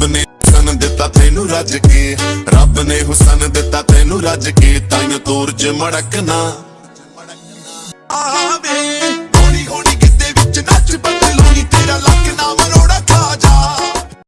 ਰੱਬ ਨੇ ਹੁਸਨ ਦਿੱਤਾ ਤੈਨੂੰ ਰੱਜ ਕੇ। ਰੱਬ ਨੇ ਹੁਸਨ ਦਿੱਤਾ ਤੈਨੂੰ ਰੱਜ ਕੇ। ਤਾਈਓ ਤੋਰ ਚ ਮੜਕਣਾ।